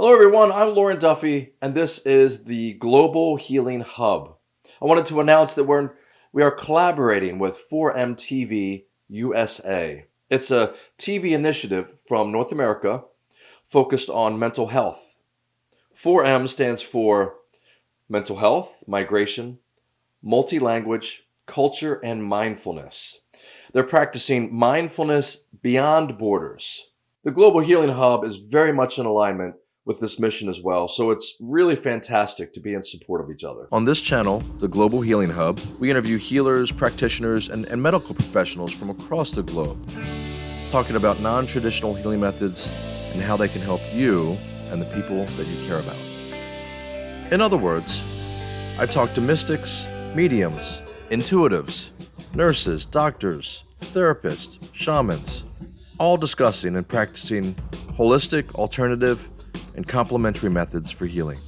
Hello, everyone. I'm Lauren Duffy, and this is the Global Healing Hub. I wanted to announce that we're we are collaborating with 4MTV USA. It's a TV initiative from North America focused on mental health. 4M stands for mental health, migration, multi-language, culture, and mindfulness. They're practicing mindfulness beyond borders. The Global Healing Hub is very much in alignment with this mission as well. So it's really fantastic to be in support of each other. On this channel, the Global Healing Hub, we interview healers, practitioners, and, and medical professionals from across the globe, talking about non-traditional healing methods and how they can help you and the people that you care about. In other words, I talk to mystics, mediums, intuitives, nurses, doctors, therapists, shamans, all discussing and practicing holistic, alternative, and complementary methods for healing.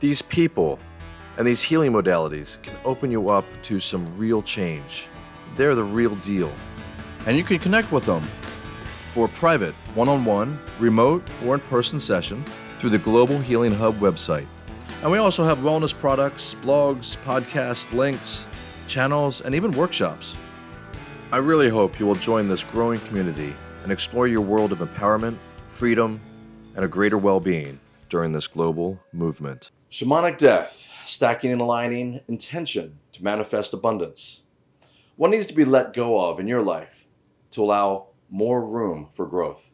These people and these healing modalities can open you up to some real change. They're the real deal. And you can connect with them for private, one-on-one, remote, or in-person session through the Global Healing Hub website. And we also have wellness products, blogs, podcasts, links, channels, and even workshops. I really hope you will join this growing community and explore your world of empowerment, freedom, and a greater well-being during this global movement. Shamanic death, stacking and aligning intention to manifest abundance. What needs to be let go of in your life to allow more room for growth?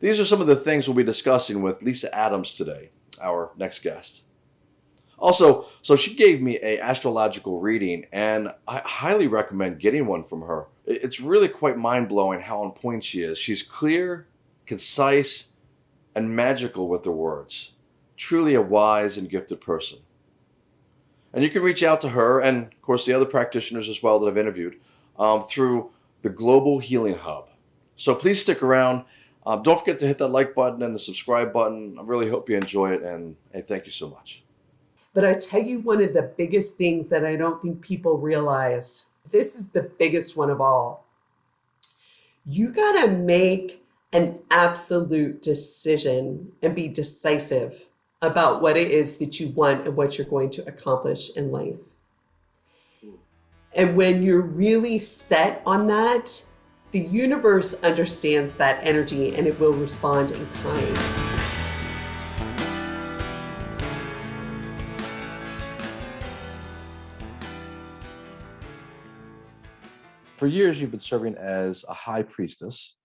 These are some of the things we'll be discussing with Lisa Adams today, our next guest. Also, so she gave me a astrological reading and I highly recommend getting one from her. It's really quite mind-blowing how on point she is. She's clear, concise, and magical with their words. Truly a wise and gifted person. And you can reach out to her and, of course, the other practitioners as well that I've interviewed um, through the Global Healing Hub. So please stick around. Um, don't forget to hit that like button and the subscribe button. I really hope you enjoy it, and hey, thank you so much. But I tell you, one of the biggest things that I don't think people realize this is the biggest one of all. You got to make an absolute decision and be decisive about what it is that you want and what you're going to accomplish in life. And when you're really set on that, the universe understands that energy and it will respond in kind. For years, you've been serving as a high priestess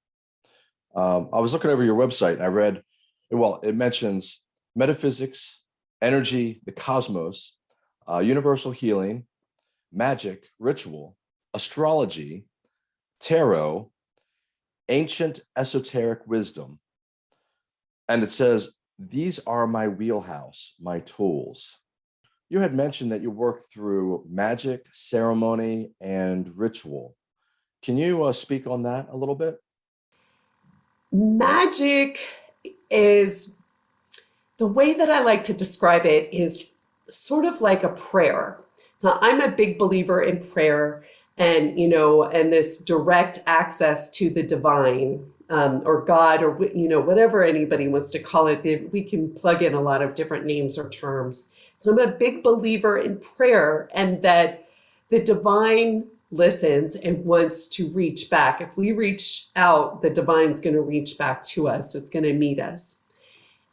um, I was looking over your website and I read, well, it mentions metaphysics, energy, the cosmos, uh, universal healing, magic, ritual, astrology, tarot, ancient esoteric wisdom. And it says, these are my wheelhouse, my tools. You had mentioned that you work through magic, ceremony, and ritual. Can you uh, speak on that a little bit? Magic is the way that I like to describe it is sort of like a prayer. Now, I'm a big believer in prayer and, you know, and this direct access to the divine um, or God or, you know, whatever anybody wants to call it. We can plug in a lot of different names or terms. So I'm a big believer in prayer and that the divine listens and wants to reach back. If we reach out, the divine's going to reach back to us. It's going to meet us.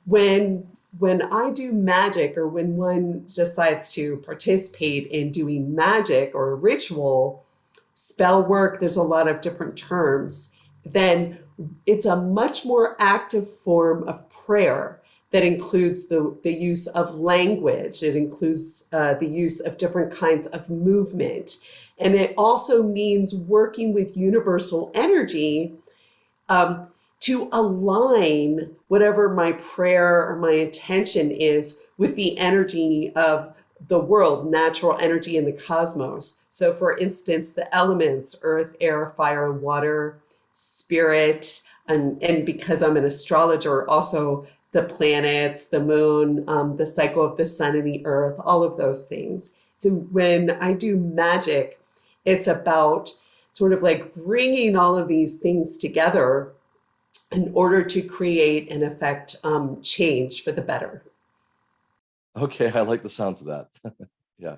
When when I do magic or when one decides to participate in doing magic or ritual, spell work, there's a lot of different terms, then it's a much more active form of prayer that includes the, the use of language. It includes uh, the use of different kinds of movement. And it also means working with universal energy um, to align whatever my prayer or my intention is with the energy of the world, natural energy in the cosmos. So for instance, the elements, earth, air, fire, water, spirit, and, and because I'm an astrologer, also the planets, the moon, um, the cycle of the sun and the earth, all of those things. So when I do magic, it's about sort of like bringing all of these things together in order to create and affect um, change for the better. Okay, I like the sounds of that. yeah.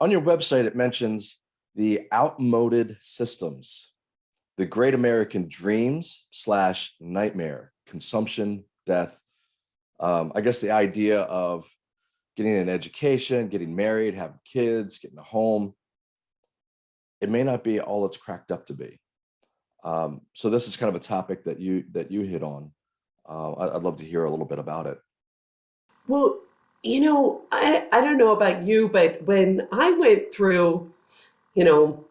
On your website, it mentions the outmoded systems, the great American dreams slash nightmare, consumption, death. Um, I guess the idea of getting an education, getting married, having kids, getting a home, it may not be all it's cracked up to be. Um, so this is kind of a topic that you that you hit on. Uh, I'd love to hear a little bit about it. Well, you know, I, I don't know about you, but when I went through, you know,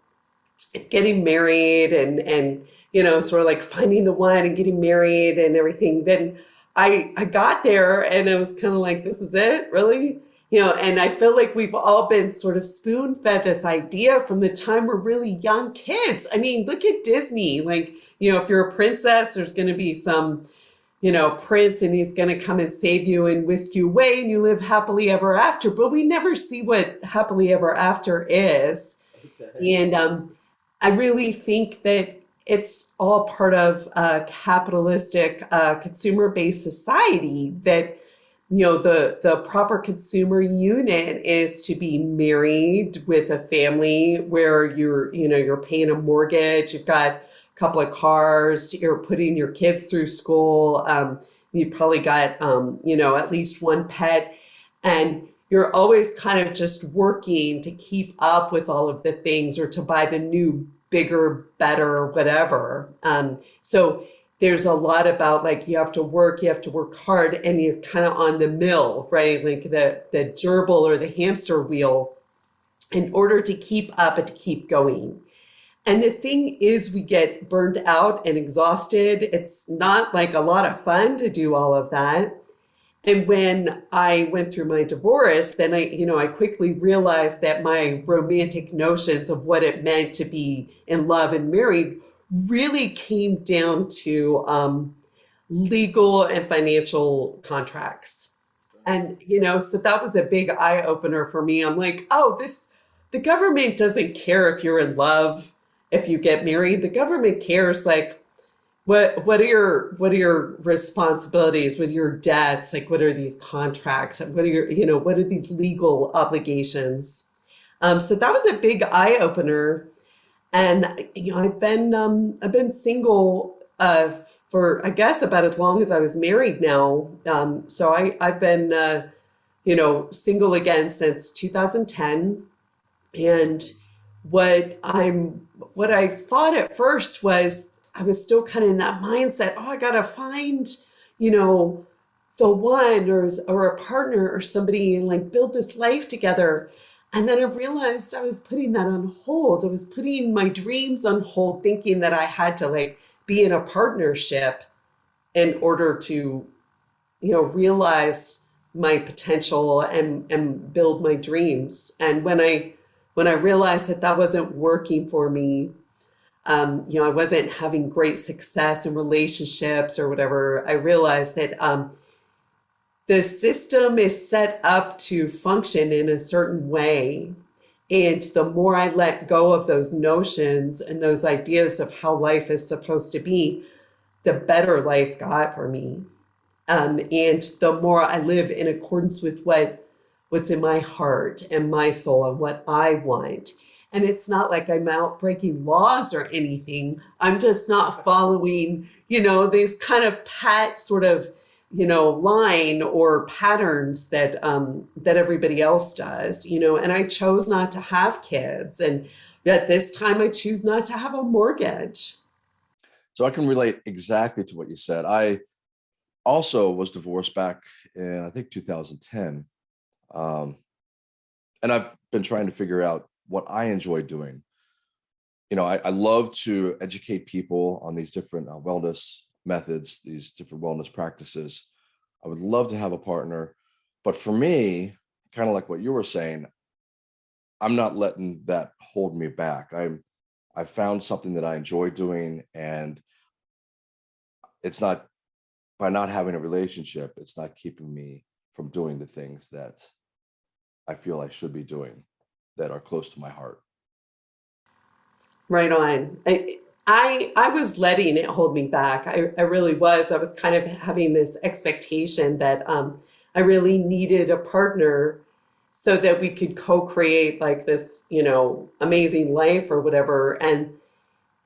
getting married and and you know, sort of like finding the one and getting married and everything, then I I got there and it was kind of like, this is it, really? You know, and I feel like we've all been sort of spoon fed this idea from the time we're really young kids. I mean, look at Disney. Like, you know, if you're a princess, there's going to be some, you know, prince and he's going to come and save you and whisk you away and you live happily ever after. But we never see what happily ever after is. Okay. And um, I really think that it's all part of a capitalistic, uh, consumer-based society that you know the the proper consumer unit is to be married with a family where you're you know you're paying a mortgage you've got a couple of cars you're putting your kids through school um, you've probably got um, you know at least one pet. And you're always kind of just working to keep up with all of the things or to buy the new bigger better whatever um, so there's a lot about like you have to work, you have to work hard, and you're kind of on the mill, right? Like the the gerbil or the hamster wheel, in order to keep up and to keep going. And the thing is, we get burned out and exhausted. It's not like a lot of fun to do all of that. And when I went through my divorce, then I, you know, I quickly realized that my romantic notions of what it meant to be in love and married really came down to um, legal and financial contracts. And, you know, so that was a big eye opener for me. I'm like, oh, this, the government doesn't care if you're in love, if you get married. The government cares like, what what are your what are your responsibilities with your debts? Like what are these contracts? What are your you know what are these legal obligations? Um, so that was a big eye-opener. And you know, I've been um, I've been single uh, for I guess about as long as I was married now. Um, so I I've been uh, you know single again since 2010, and what I'm what I thought at first was I was still kind of in that mindset. Oh, I gotta find you know the one or or a partner or somebody and like build this life together. And then I realized I was putting that on hold. I was putting my dreams on hold, thinking that I had to like be in a partnership in order to, you know, realize my potential and, and build my dreams. And when I, when I realized that that wasn't working for me, um, you know, I wasn't having great success in relationships or whatever, I realized that um, the system is set up to function in a certain way. And the more I let go of those notions and those ideas of how life is supposed to be, the better life got for me. Um, and the more I live in accordance with what what's in my heart and my soul and what I want. And it's not like I'm out breaking laws or anything. I'm just not following, you know, these kind of pat sort of you know, line or patterns that um, that everybody else does, you know, and I chose not to have kids. And at this time I choose not to have a mortgage. So I can relate exactly to what you said. I also was divorced back in, I think, 2010. Um, and I've been trying to figure out what I enjoy doing. You know, I, I love to educate people on these different uh, wellness methods, these different wellness practices. I would love to have a partner, but for me, kind of like what you were saying, I'm not letting that hold me back. I'm, I found something that I enjoy doing and it's not, by not having a relationship, it's not keeping me from doing the things that I feel I should be doing that are close to my heart. Right on. I, I I was letting it hold me back. I, I really was. I was kind of having this expectation that um, I really needed a partner so that we could co-create like this, you know, amazing life or whatever. And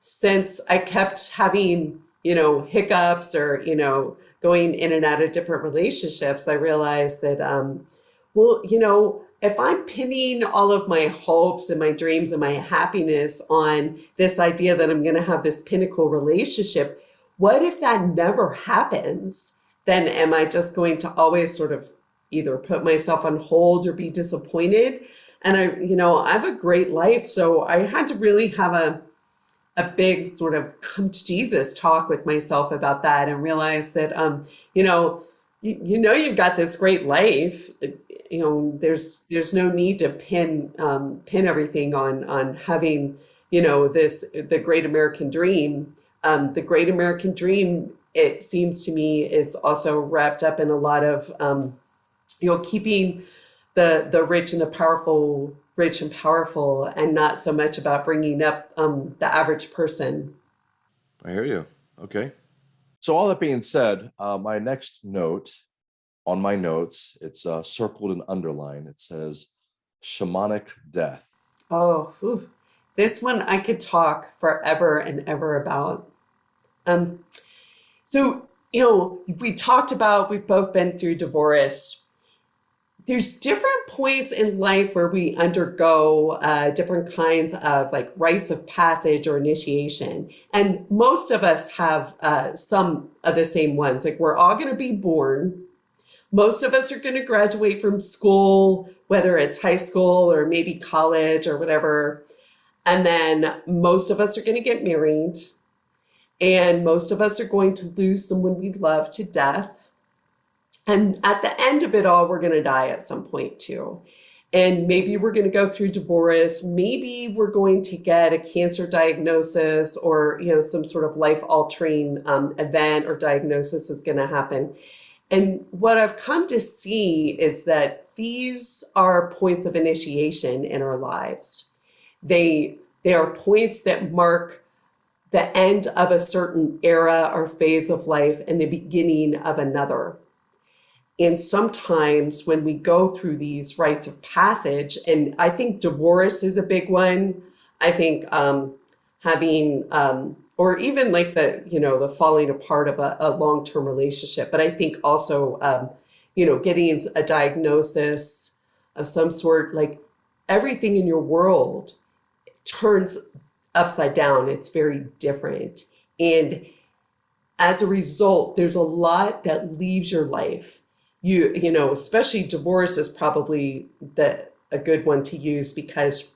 since I kept having, you know, hiccups or, you know, going in and out of different relationships, I realized that, um, well, you know, if I'm pinning all of my hopes and my dreams and my happiness on this idea that I'm going to have this pinnacle relationship, what if that never happens? Then am I just going to always sort of either put myself on hold or be disappointed? And I, you know, I have a great life. So I had to really have a, a big sort of come to Jesus talk with myself about that and realize that, um, you know, you, you know, you've got this great life you know, there's there's no need to pin um, pin everything on on having you know this the great American dream. Um, the great American dream, it seems to me, is also wrapped up in a lot of um, you know keeping the the rich and the powerful rich and powerful, and not so much about bringing up um, the average person. I hear you. Okay. So all that being said, uh, my next note on my notes, it's uh, circled and underlined. It says shamanic death. Oh, this one I could talk forever and ever about. Um, so, you know, we talked about, we've both been through divorce. There's different points in life where we undergo uh, different kinds of like rites of passage or initiation. And most of us have uh, some of the same ones. Like we're all going to be born most of us are going to graduate from school, whether it's high school or maybe college or whatever. And then most of us are going to get married. And most of us are going to lose someone we love to death. And at the end of it all, we're going to die at some point too. And maybe we're going to go through divorce. Maybe we're going to get a cancer diagnosis or, you know, some sort of life altering um, event or diagnosis is going to happen. And what I've come to see is that these are points of initiation in our lives. They, they are points that mark the end of a certain era or phase of life and the beginning of another. And sometimes when we go through these rites of passage, and I think divorce is a big one. I think um, having um, or even like the, you know, the falling apart of a, a long-term relationship. But I think also, um, you know, getting a diagnosis of some sort, like everything in your world turns upside down. It's very different. And as a result, there's a lot that leaves your life. You, you know, especially divorce is probably the, a good one to use because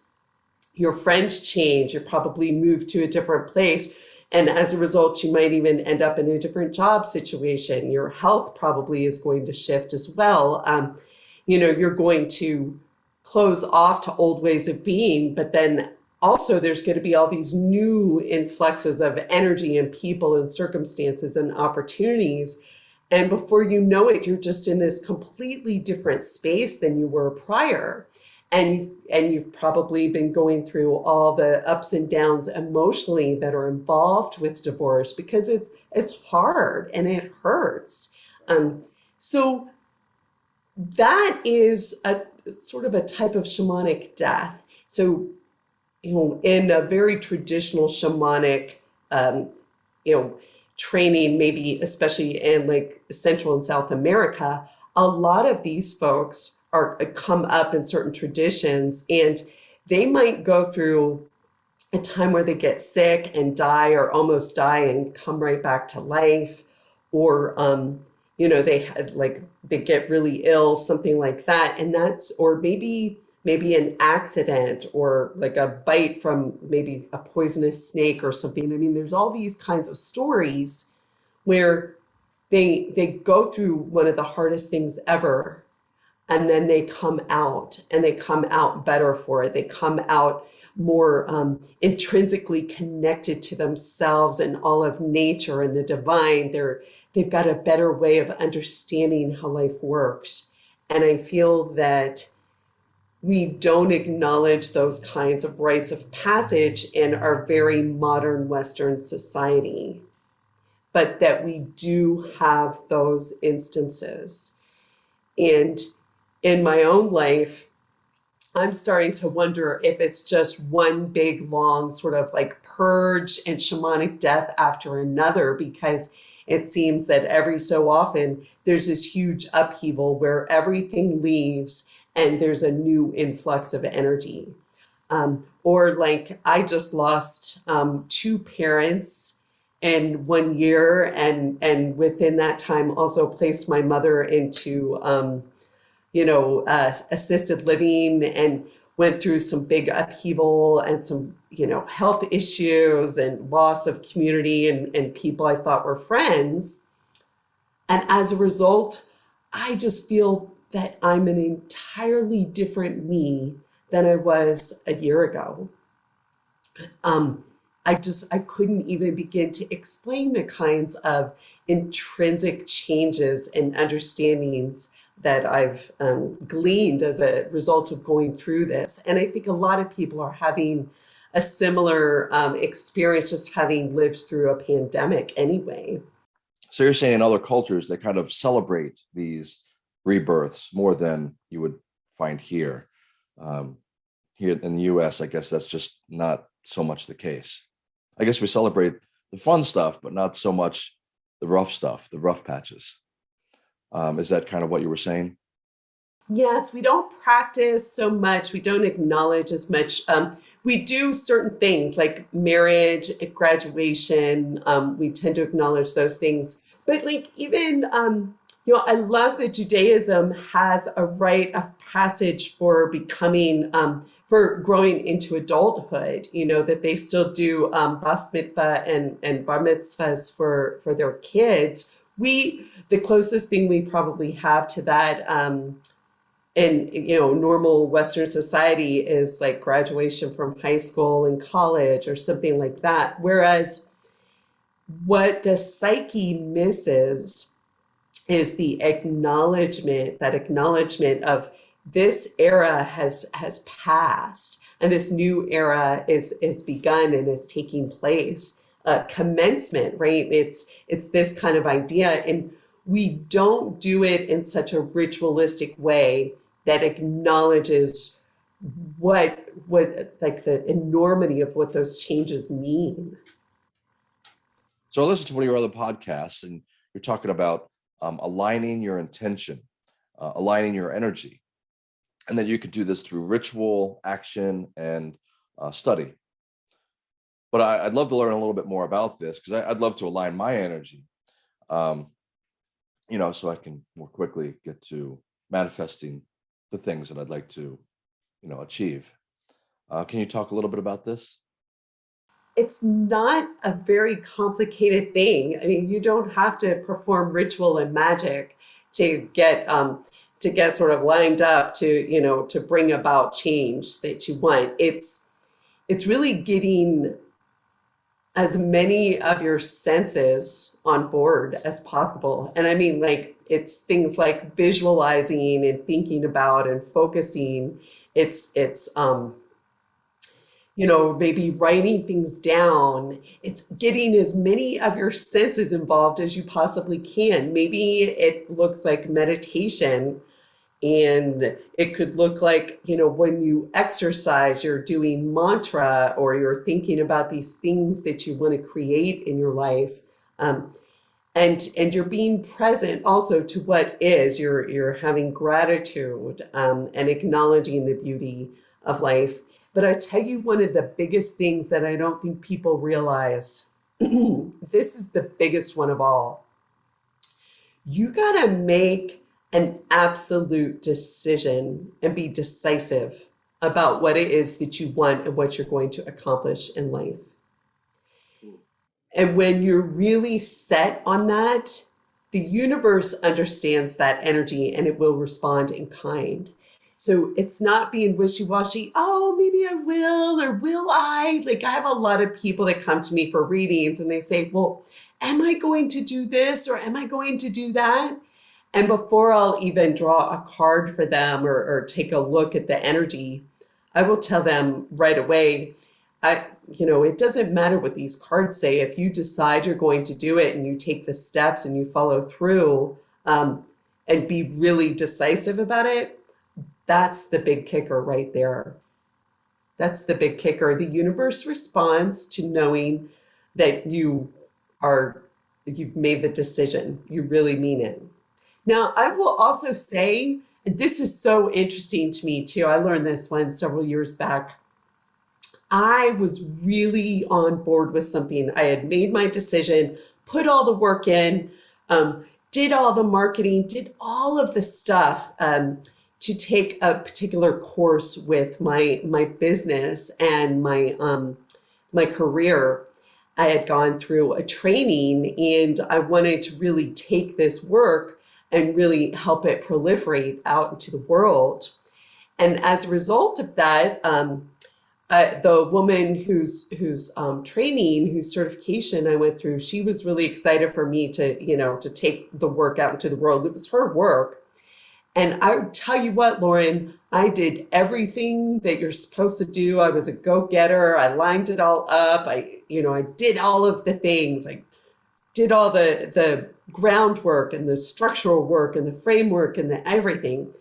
your friends change, you probably move to a different place and as a result, you might even end up in a different job situation. Your health probably is going to shift as well. Um, you know, you're going to close off to old ways of being, but then also there's going to be all these new influxes of energy and people and circumstances and opportunities. And before you know it, you're just in this completely different space than you were prior and you've, and you've probably been going through all the ups and downs emotionally that are involved with divorce because it's it's hard and it hurts. Um, so that is a sort of a type of shamanic death. So, you know, in a very traditional shamanic, um, you know, training, maybe especially in like Central and South America, a lot of these folks are uh, come up in certain traditions and they might go through a time where they get sick and die or almost die and come right back to life or um, you know they had like they get really ill something like that and that's or maybe maybe an accident or like a bite from maybe a poisonous snake or something. I mean there's all these kinds of stories where they they go through one of the hardest things ever and then they come out and they come out better for it. They come out more um, intrinsically connected to themselves and all of nature and the divine. They're, they've got a better way of understanding how life works. And I feel that we don't acknowledge those kinds of rites of passage in our very modern Western society, but that we do have those instances. And in my own life, I'm starting to wonder if it's just one big, long sort of like purge and shamanic death after another, because it seems that every so often there's this huge upheaval where everything leaves and there's a new influx of energy. Um, or like I just lost um, two parents in one year and and within that time also placed my mother into um, you know uh, assisted living and went through some big upheaval and some you know health issues and loss of community and, and people I thought were friends and as a result I just feel that I'm an entirely different me than I was a year ago. Um, I just, I couldn't even begin to explain the kinds of intrinsic changes and understandings that I've um, gleaned as a result of going through this. And I think a lot of people are having a similar um, experience just having lived through a pandemic anyway. So you're saying in other cultures, they kind of celebrate these rebirths more than you would find here. Um, here in the US, I guess that's just not so much the case. I guess we celebrate the fun stuff, but not so much the rough stuff, the rough patches. Um, is that kind of what you were saying? Yes, we don't practice so much. We don't acknowledge as much. Um, we do certain things like marriage, graduation. Um, we tend to acknowledge those things. But like even um, you know, I love that Judaism has a rite of passage for becoming, um, for growing into adulthood, you know, that they still do um, bas mitzvah and, and bar mitzvahs for, for their kids. We, the closest thing we probably have to that um, in, you know, normal Western society is like graduation from high school and college or something like that. Whereas what the psyche misses is the acknowledgement, that acknowledgement of this era has has passed and this new era is is begun and is taking place. Uh, commencement, right? It's it's this kind of idea, and we don't do it in such a ritualistic way that acknowledges what what like the enormity of what those changes mean. So I listened to one of your other podcasts, and you're talking about um, aligning your intention, uh, aligning your energy. And then you could do this through ritual, action, and uh, study. But I, would love to learn a little bit more about this because I'd love to align my energy, um, you know, so I can more quickly get to manifesting the things that I'd like to, you know, achieve. Uh, can you talk a little bit about this? it's not a very complicated thing. I mean, you don't have to perform ritual and magic to get um, to get sort of lined up to you know to bring about change that you want. It's it's really getting as many of your senses on board as possible. And I mean, like it's things like visualizing and thinking about and focusing. It's it's um, you know, maybe writing things down. It's getting as many of your senses involved as you possibly can. Maybe it looks like meditation and it could look like, you know, when you exercise, you're doing mantra or you're thinking about these things that you want to create in your life. Um, and, and you're being present also to what is, you're, you're having gratitude um, and acknowledging the beauty of life. But I tell you one of the biggest things that I don't think people realize, this is the biggest one of all. You got to make an absolute decision and be decisive about what it is that you want and what you're going to accomplish in life. And when you're really set on that, the universe understands that energy and it will respond in kind. So it's not being wishy-washy, oh, maybe I will or will I? Like I have a lot of people that come to me for readings and they say, well, am I going to do this or am I going to do that? And before I'll even draw a card for them or, or take a look at the energy, I will tell them right away, I, you know, it doesn't matter what these cards say. If you decide you're going to do it and you take the steps and you follow through um, and be really decisive about it, that's the big kicker right there. That's the big kicker. The universe responds to knowing that you are, you've made the decision. You really mean it. Now, I will also say, and this is so interesting to me too. I learned this one several years back. I was really on board with something. I had made my decision, put all the work in, um, did all the marketing, did all of the stuff. Um, to take a particular course with my my business and my um, my career. I had gone through a training and I wanted to really take this work and really help it proliferate out into the world. And as a result of that, um, uh, the woman whose whose um, training, whose certification I went through, she was really excited for me to, you know, to take the work out into the world. It was her work, and I tell you what, Lauren, I did everything that you're supposed to do. I was a go-getter. I lined it all up. I, you know, I did all of the things. I did all the, the groundwork and the structural work and the framework and the everything.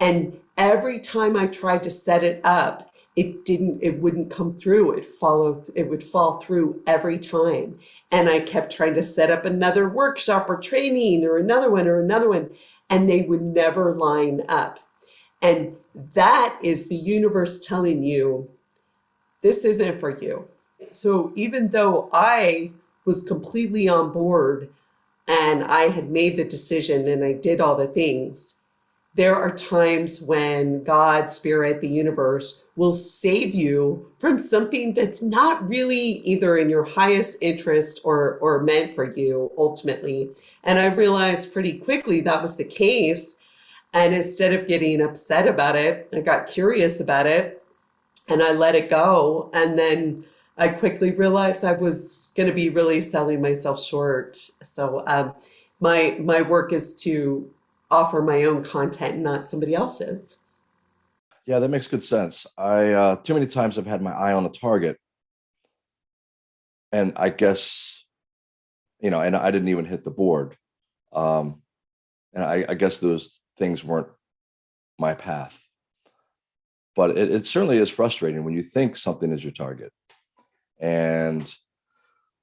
And every time I tried to set it up, it didn't, it wouldn't come through. It followed, it would fall through every time. And I kept trying to set up another workshop or training or another one or another one and they would never line up. And that is the universe telling you, this isn't for you. So even though I was completely on board and I had made the decision and I did all the things, there are times when God, Spirit, the universe will save you from something that's not really either in your highest interest or, or meant for you ultimately. And I realized pretty quickly that was the case. And instead of getting upset about it, I got curious about it and I let it go. And then I quickly realized I was going to be really selling myself short. So um, my my work is to offer my own content, not somebody else's. Yeah, that makes good sense. I uh, too many times I've had my eye on a target, and I guess you know, and I didn't even hit the board. Um, and I, I guess those things weren't my path. But it, it certainly is frustrating when you think something is your target and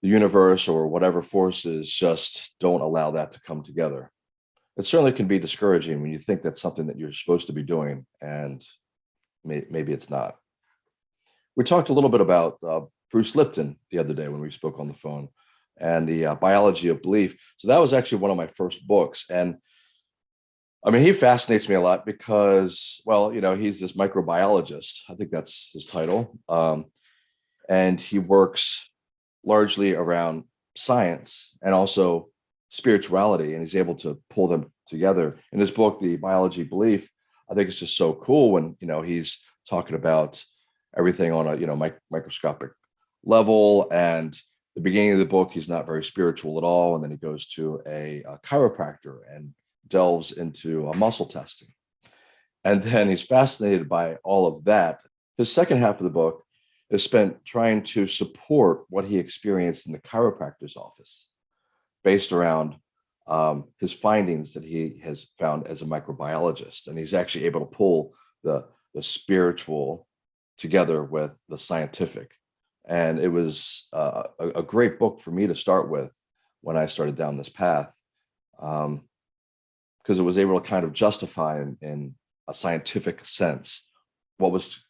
the universe or whatever forces just don't allow that to come together. It certainly can be discouraging when you think that's something that you're supposed to be doing and may, maybe it's not. We talked a little bit about uh, Bruce Lipton the other day when we spoke on the phone and the uh, biology of belief. So that was actually one of my first books. And I mean, he fascinates me a lot because, well, you know, he's this microbiologist. I think that's his title. Um, and he works largely around science and also spirituality. And he's able to pull them together. In his book, The Biology Belief, I think it's just so cool when, you know, he's talking about everything on a, you know, mic microscopic level and the beginning of the book, he's not very spiritual at all. And then he goes to a, a chiropractor and delves into muscle testing. And then he's fascinated by all of that. His second half of the book is spent trying to support what he experienced in the chiropractor's office based around um, his findings that he has found as a microbiologist. And he's actually able to pull the, the spiritual together with the scientific and it was uh, a, a, great book for me to start with when I started down this path, because um, it was able to kind of justify in, in, a scientific sense what was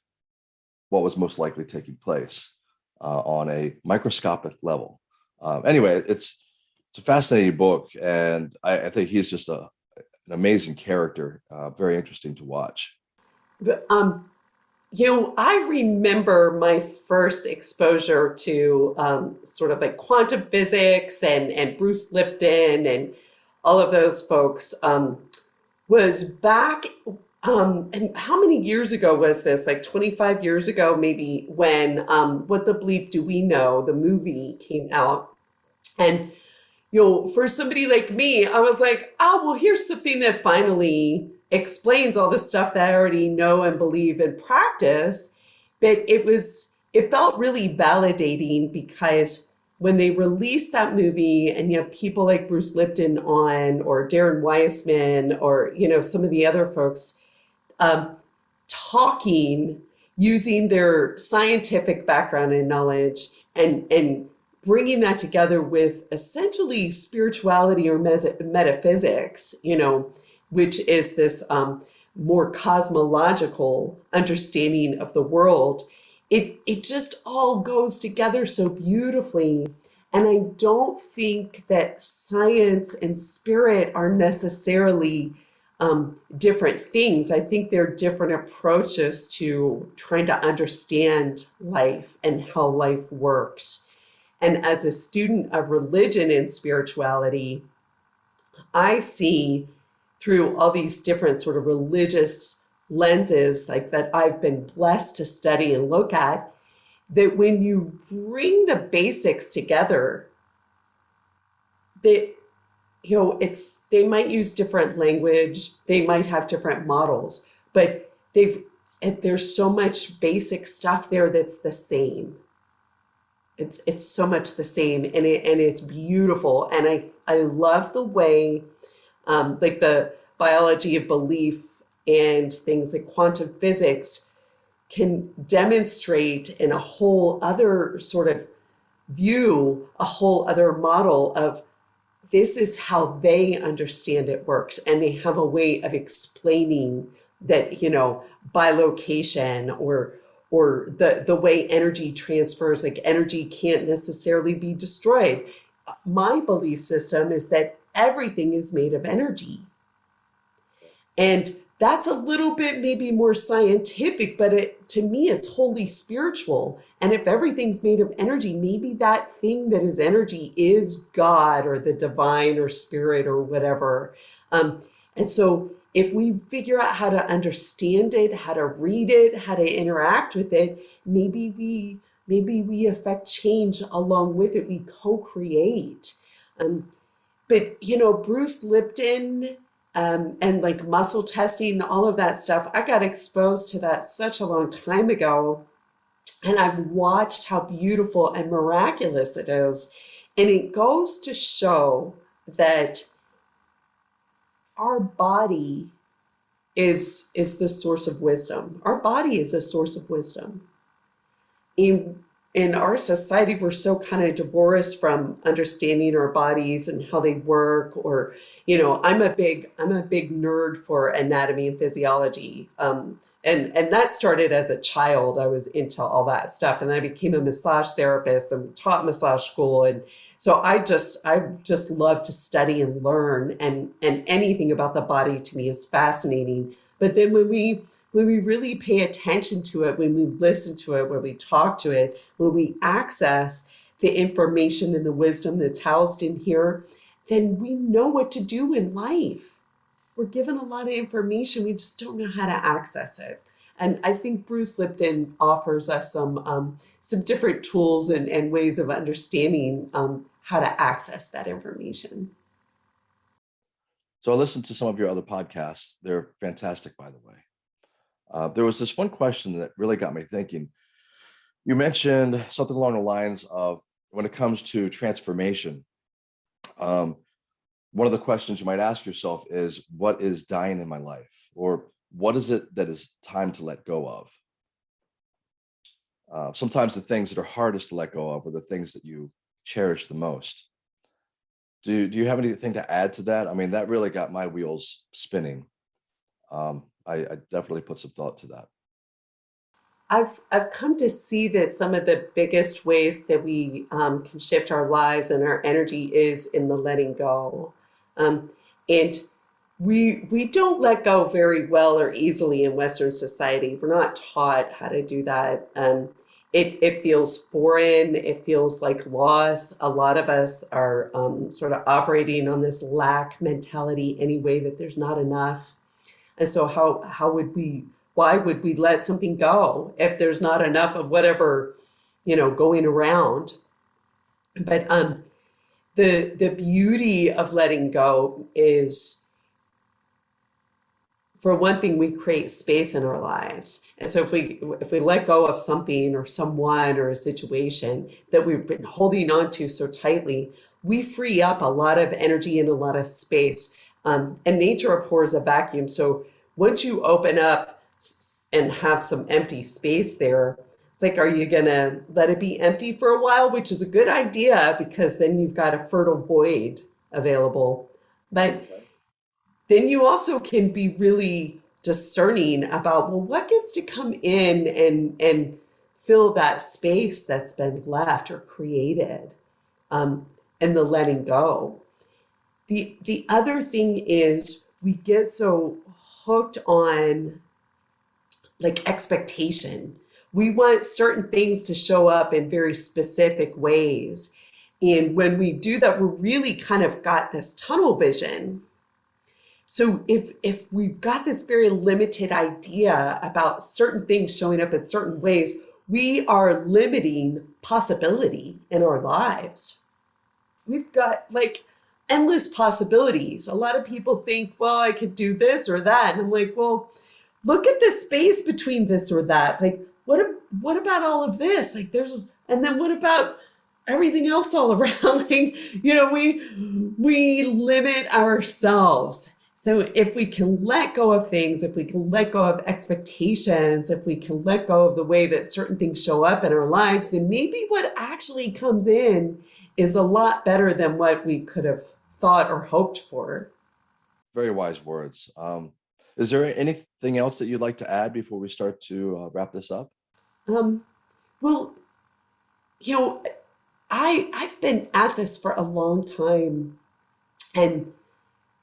what was most likely taking place uh, on a microscopic level. Um, anyway, it's it's a fascinating book, and I, I think he's just a an amazing character, uh, very interesting to watch. Um, you know, I remember my first exposure to um, sort of like quantum physics and, and Bruce Lipton and all of those folks um, was back, um, and how many years ago was this? Like 25 years ago, maybe, when um, What the Bleep Do We Know, the movie came out. And you know, for somebody like me, I was like, oh, well, here's something that finally explains all the stuff that I already know and believe and practice. But it was, it felt really validating because when they released that movie and you have people like Bruce Lipton on or Darren Weissman or, you know, some of the other folks um, talking using their scientific background and knowledge and, and bringing that together with essentially spirituality or metaphysics, you know, which is this um, more cosmological understanding of the world, it, it just all goes together so beautifully. And I don't think that science and spirit are necessarily um, different things. I think they're different approaches to trying to understand life and how life works. And as a student of religion and spirituality, I see through all these different sort of religious lenses like that I've been blessed to study and look at, that when you bring the basics together, that you know, it's they might use different language, they might have different models, but they've there's so much basic stuff there that's the same. It's it's so much the same, and it and it's beautiful, and I I love the way, um, like the biology of belief and things like quantum physics can demonstrate in a whole other sort of view, a whole other model of this is how they understand it works. And they have a way of explaining that, you know, by location or or the, the way energy transfers, like energy can't necessarily be destroyed. My belief system is that everything is made of energy. And that's a little bit maybe more scientific, but it, to me, it's wholly spiritual. And if everything's made of energy, maybe that thing that is energy is God or the divine or spirit or whatever. Um, and so if we figure out how to understand it, how to read it, how to interact with it, maybe we maybe we affect change along with it. We co-create. Um, but you know, Bruce Lipton um, and like muscle testing, all of that stuff. I got exposed to that such a long time ago. And I've watched how beautiful and miraculous it is. And it goes to show that our body is, is the source of wisdom. Our body is a source of wisdom. In, in our society, we're so kind of divorced from understanding our bodies and how they work or you know, I'm a big, I'm a big nerd for anatomy and physiology. Um, and, and that started as a child. I was into all that stuff. And then I became a massage therapist and taught massage school. And so I just, I just love to study and learn and, and anything about the body to me is fascinating. But then when we, when we really pay attention to it, when we listen to it, when we talk to it, when we access the information and the wisdom that's housed in here, then we know what to do in life. We're given a lot of information, we just don't know how to access it. And I think Bruce Lipton offers us some um, some different tools and, and ways of understanding um, how to access that information. So I listened to some of your other podcasts. They're fantastic, by the way. Uh, there was this one question that really got me thinking. You mentioned something along the lines of when it comes to transformation, um, one of the questions you might ask yourself is, what is dying in my life? Or what is it that is time to let go of? Uh, sometimes the things that are hardest to let go of are the things that you cherish the most. Do, do you have anything to add to that? I mean, that really got my wheels spinning. Um, I, I definitely put some thought to that. I've, I've come to see that some of the biggest ways that we um, can shift our lives and our energy is in the letting go. Um, and we, we don't let go very well or easily in Western society. We're not taught how to do that. Um, it, it feels foreign. It feels like loss. A lot of us are um, sort of operating on this lack mentality anyway, that there's not enough. And so how, how would we why would we let something go if there's not enough of whatever, you know, going around? But um, the the beauty of letting go is for one thing we create space in our lives. And so if we if we let go of something or someone or a situation that we've been holding on to so tightly we free up a lot of energy and a lot of space. Um, and nature abhors a vacuum. So once you open up and have some empty space there it's like, are you going to let it be empty for a while, which is a good idea because then you've got a fertile void available. But then you also can be really discerning about, well, what gets to come in and, and fill that space that's been left or created um, and the letting go. The, the other thing is we get so hooked on like expectation we want certain things to show up in very specific ways. And when we do that, we're really kind of got this tunnel vision. So if, if we've got this very limited idea about certain things showing up in certain ways, we are limiting possibility in our lives. We've got like endless possibilities. A lot of people think, well, I could do this or that. And I'm like, well, look at the space between this or that. Like, what what about all of this? Like there's and then what about everything else all around? like, you know, we we limit ourselves. So if we can let go of things, if we can let go of expectations, if we can let go of the way that certain things show up in our lives, then maybe what actually comes in is a lot better than what we could have thought or hoped for. Very wise words. Um, is there anything else that you'd like to add before we start to uh, wrap this up? Um, well, you know, I I've been at this for a long time, and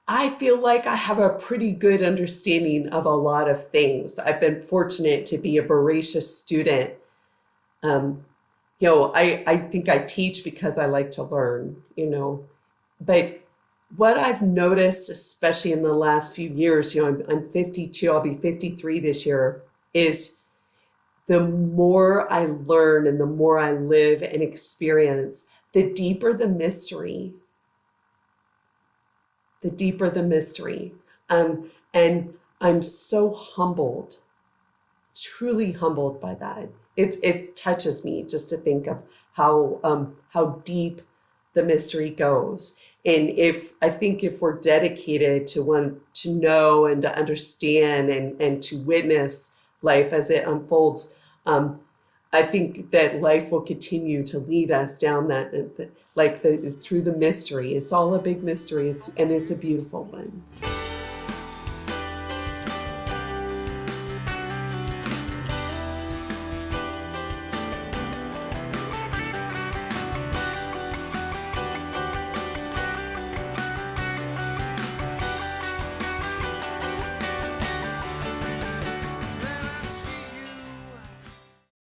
I feel like I have a pretty good understanding of a lot of things. I've been fortunate to be a voracious student. Um, you know, I, I think I teach because I like to learn, you know, but what I've noticed, especially in the last few years, you know, I'm, I'm 52, I'll be 53 this year, is the more I learn and the more I live and experience, the deeper the mystery. The deeper the mystery. Um, and I'm so humbled, truly humbled by that. It, it touches me just to think of how, um, how deep the mystery goes. And if I think if we're dedicated to want to know and to understand and, and to witness life as it unfolds, um, I think that life will continue to lead us down that, like the, through the mystery. It's all a big mystery. It's and it's a beautiful one.